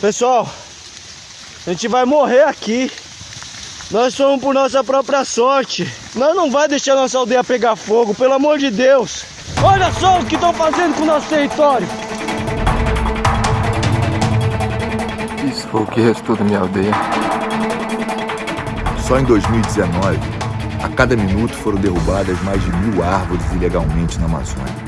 Pessoal, a gente vai morrer aqui. Nós somos por nossa própria sorte. Nós não vai deixar nossa aldeia pegar fogo, pelo amor de Deus. Olha só o que estão fazendo com o nosso território. Isso foi o que restou da minha aldeia. Só em 2019, a cada minuto foram derrubadas mais de mil árvores ilegalmente na Amazônia.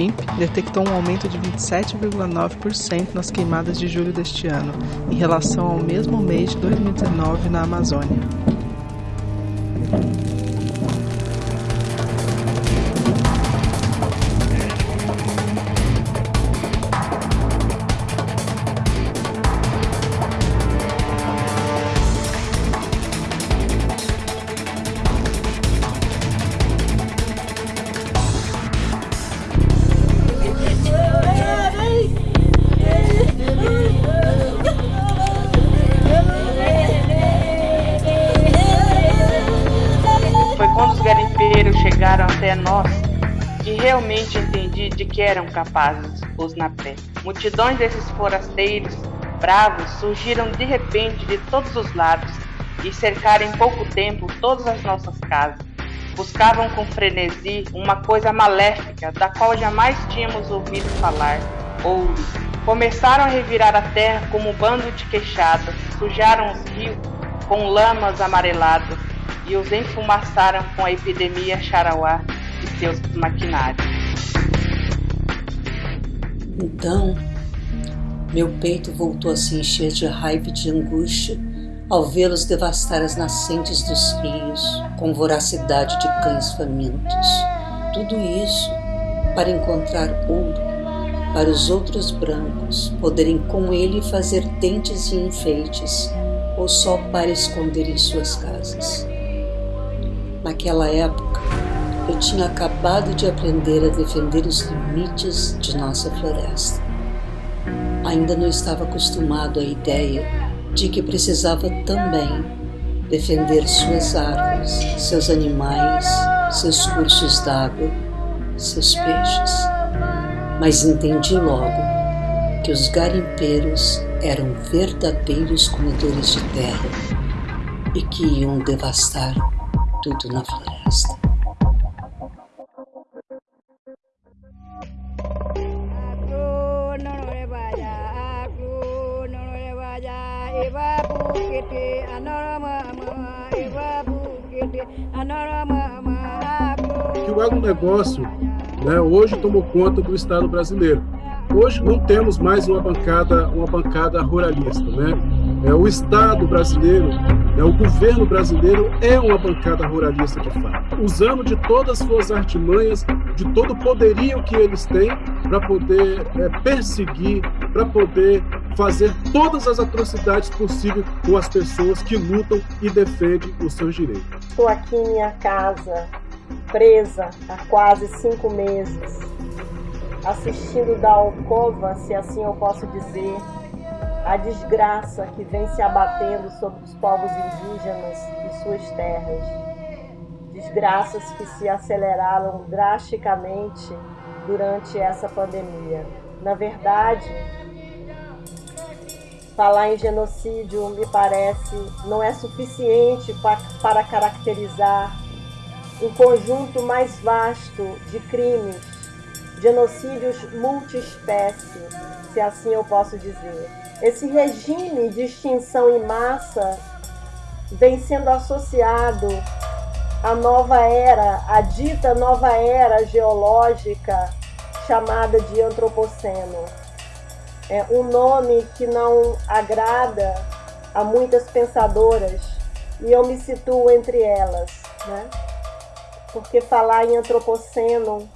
INPE detectou um aumento de 27,9% nas queimadas de julho deste ano, em relação ao mesmo mês de 2019 na Amazônia. Realmente entendi de que eram capazes os napé. Multidões desses forasteiros bravos surgiram de repente de todos os lados e cercaram em pouco tempo todas as nossas casas. Buscavam com frenesi uma coisa maléfica da qual jamais tínhamos ouvido falar: ouro. Começaram a revirar a terra como um bando de queixadas, sujaram os rios com lamas amareladas e os enfumaçaram com a epidemia Charauá e seus maquinários. Então, meu peito voltou a se encher de raiva e de angústia ao vê-los devastar as nascentes dos rios com voracidade de cães famintos. Tudo isso para encontrar ouro, para os outros brancos poderem com ele fazer dentes e enfeites, ou só para esconder em suas casas. Naquela época, eu tinha acabado de aprender a defender os limites de nossa floresta. Ainda não estava acostumado à ideia de que precisava também defender suas árvores, seus animais, seus cursos d'água, seus peixes. Mas entendi logo que os garimpeiros eram verdadeiros comedores de terra e que iam devastar tudo na floresta. O agronegócio né, hoje tomou conta do Estado brasileiro. Hoje não temos mais uma bancada, uma bancada ruralista, né? É, o Estado brasileiro, é, o governo brasileiro é uma bancada ruralista de fato, usando de todas as suas artimanhas, de todo o poderio que eles têm para poder é, perseguir, para poder fazer todas as atrocidades possíveis com as pessoas que lutam e defendem os seus direitos. Estou aqui em minha casa, presa há quase cinco meses assistindo da alcova, se assim eu posso dizer, a desgraça que vem se abatendo sobre os povos indígenas e suas terras. Desgraças que se aceleraram drasticamente durante essa pandemia. Na verdade, falar em genocídio me parece não é suficiente para caracterizar um conjunto mais vasto de crimes genocídios multiespécie, se assim eu posso dizer. Esse regime de extinção em massa vem sendo associado à nova era, à dita nova era geológica chamada de antropoceno. É um nome que não agrada a muitas pensadoras e eu me situo entre elas, né? Porque falar em antropoceno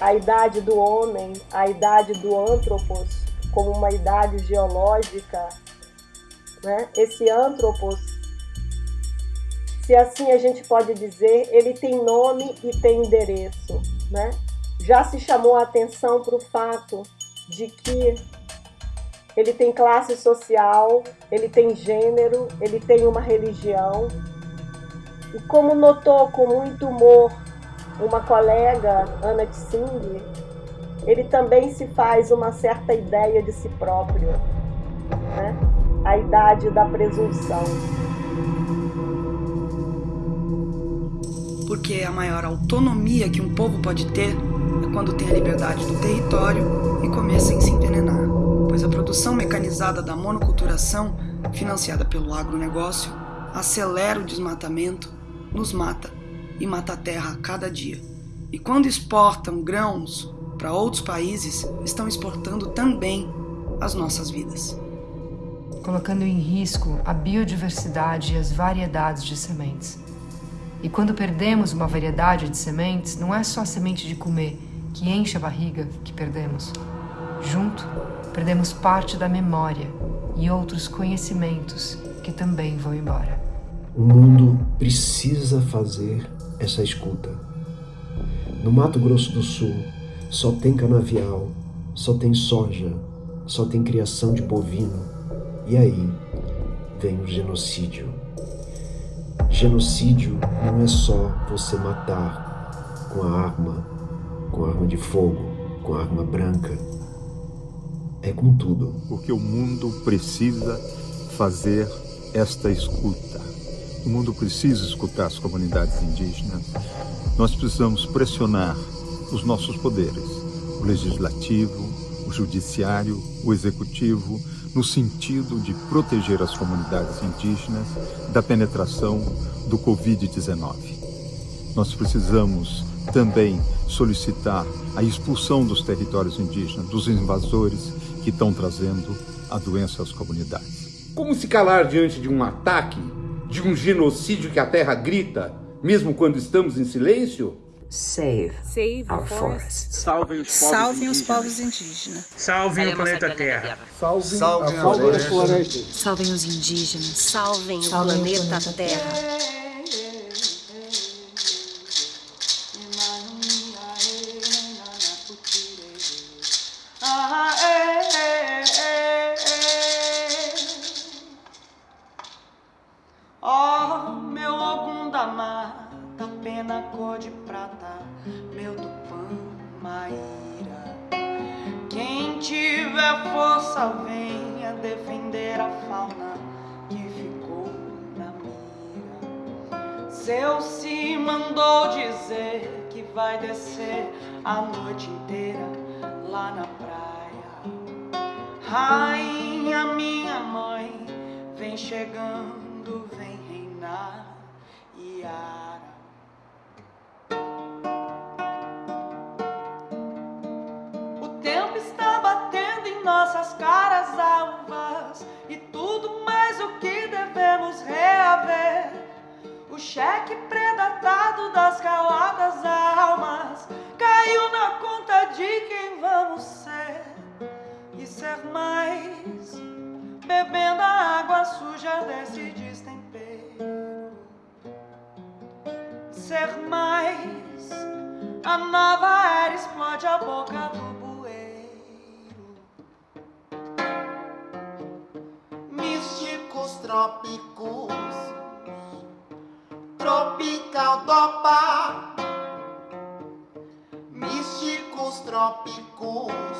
a idade do homem, a idade do antropos, como uma idade geológica, né? esse antropos, se assim a gente pode dizer, ele tem nome e tem endereço. Né? Já se chamou a atenção para o fato de que ele tem classe social, ele tem gênero, ele tem uma religião. E como notou com muito humor uma colega, Ana Tsing, ele também se faz uma certa ideia de si próprio, né? a idade da presunção. Porque a maior autonomia que um povo pode ter é quando tem a liberdade do território e começa a se envenenar, pois a produção mecanizada da monoculturação, financiada pelo agronegócio, acelera o desmatamento, nos mata e mata a terra cada dia. E quando exportam grãos para outros países, estão exportando também as nossas vidas. Colocando em risco a biodiversidade e as variedades de sementes. E quando perdemos uma variedade de sementes, não é só a semente de comer que enche a barriga que perdemos. Junto, perdemos parte da memória e outros conhecimentos que também vão embora. O mundo precisa fazer essa escuta. No Mato Grosso do Sul, só tem canavial, só tem soja, só tem criação de bovino. E aí vem o genocídio. Genocídio não é só você matar com a arma, com a arma de fogo, com a arma branca. É com tudo. Porque o mundo precisa fazer esta escuta. O mundo precisa escutar as comunidades indígenas. Nós precisamos pressionar os nossos poderes, o legislativo, o judiciário, o executivo, no sentido de proteger as comunidades indígenas da penetração do Covid-19. Nós precisamos também solicitar a expulsão dos territórios indígenas, dos invasores que estão trazendo a doença às comunidades. Como se calar diante de um ataque, de um genocídio que a terra grita, mesmo quando estamos em silêncio? Save, Save our forests. Salvem os povos Salvem indígenas. os povos indígenas. Salvem o planeta Terra. Salvem, Salvem a as florestas. Salvem os indígenas. Salvem o Salvem o planeta, planeta Terra. Ó, força, venha defender a fauna que ficou na mira. Seu se mandou dizer que vai descer a noite inteira lá na praia. Rainha, minha mãe, vem chegando, vem reinar, Iara. O nossas caras alvas e tudo mais o que devemos reaver. O cheque predatado das caladas almas caiu na conta de quem vamos ser e ser mais, bebendo a água suja desse destempero. Ser mais, a nova era explode a boca do trópicos, tropical dopa. Místicos trópicos,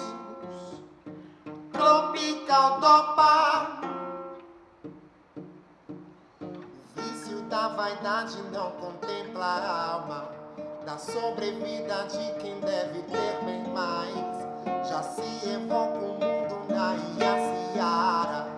tropical dopa. Vício da vaidade não contempla a alma da sobrevida de quem deve ter bem mais. Já se evoca o mundo na Iaciara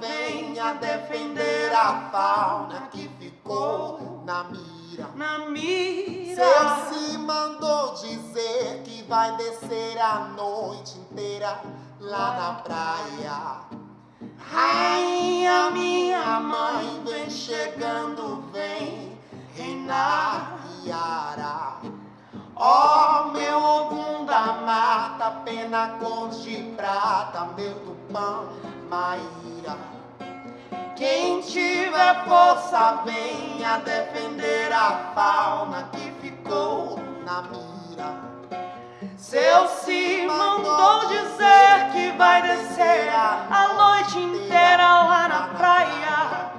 venha defender a fauna que ficou na mira. Na mira. Seu se mandou dizer que vai descer a noite inteira lá na praia. Rainha, minha mãe, vem chegando, vem reinar e arar. Ó oh, meu Ogum da mata, pena cor de prata, meu tupã Maíra. Quem tiver força venha defender a fauna que ficou na mira. Seu se mandou dizer que vai descer a noite inteira lá na praia.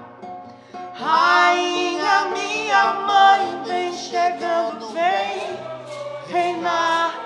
Rainha, minha mãe, vem chegando, vem reinar.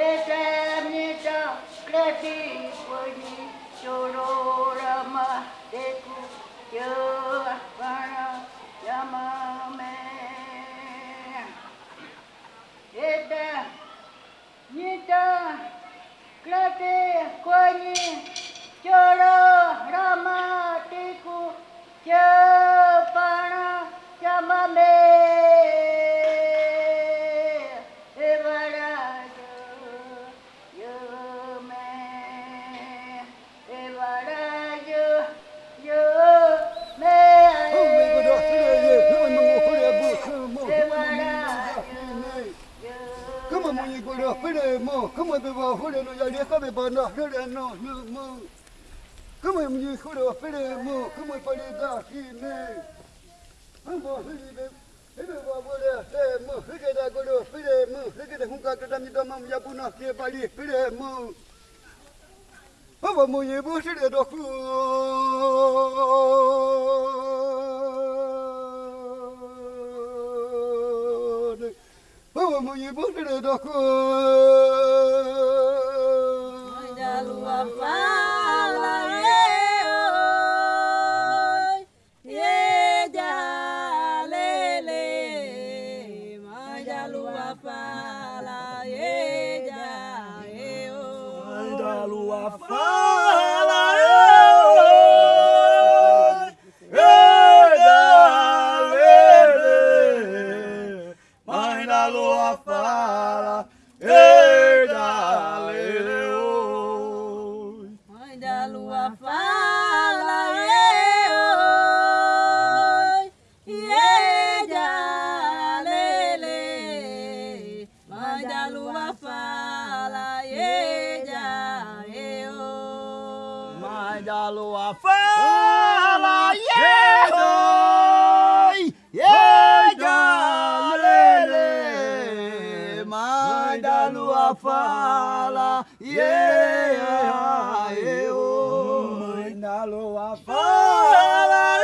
eternità, gratifuogni, sororama, decu, yavana, yamame. Eternità, gratifuogni, sororama, decu, yavana, 可怜喏，你莫，根本没有好料，非得莫，根本不得大气呢。俺莫是你们，你们话不了，非莫非给他过料，非得莫非给他红卡，给他你他妈也不拿钱办理，非得莫。俺我莫也不是那多苦。我们也不是那多困。Fuck. mais da lua fala, yeah, oi, yeah, lele, mais da lua fala, yeah, eu, da lua fala,